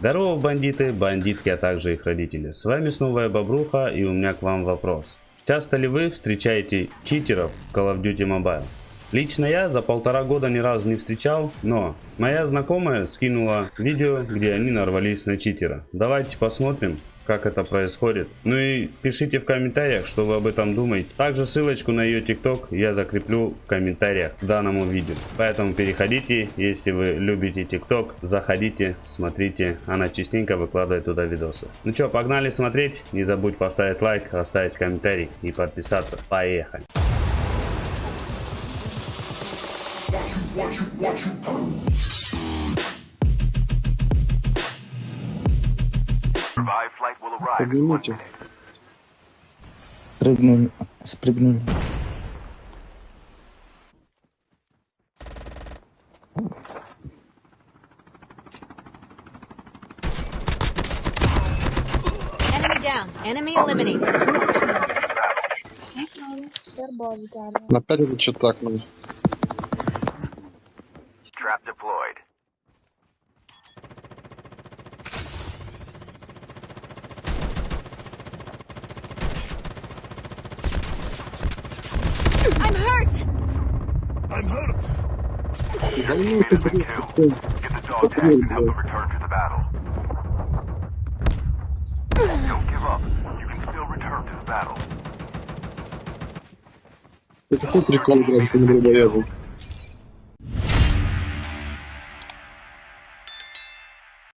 Здорово, бандиты, бандитки, а также их родители. С вами снова я Бобруха и у меня к вам вопрос. Часто ли вы встречаете читеров в Call of Duty Mobile? Лично я за полтора года ни разу не встречал, но моя знакомая скинула видео, где они нарвались на читера. Давайте посмотрим, как это происходит. Ну и пишите в комментариях, что вы об этом думаете. Также ссылочку на ее тикток я закреплю в комментариях к данному видео. Поэтому переходите, если вы любите тикток, заходите, смотрите. Она частенько выкладывает туда видосы. Ну что, погнали смотреть. Не забудь поставить лайк, оставить комментарий и подписаться. Поехали. Поднимите. minute. Спрыгнули. Спрыгнули. Enemy down. Enemy eliminated. Это что так надо? Trap deployed. I'm hurt. Да ну ты, блин, такой. Get the dog tags and help them return to the battle. Don't give up. You can still return to the battle. Это какой прикол играть по дробоебу?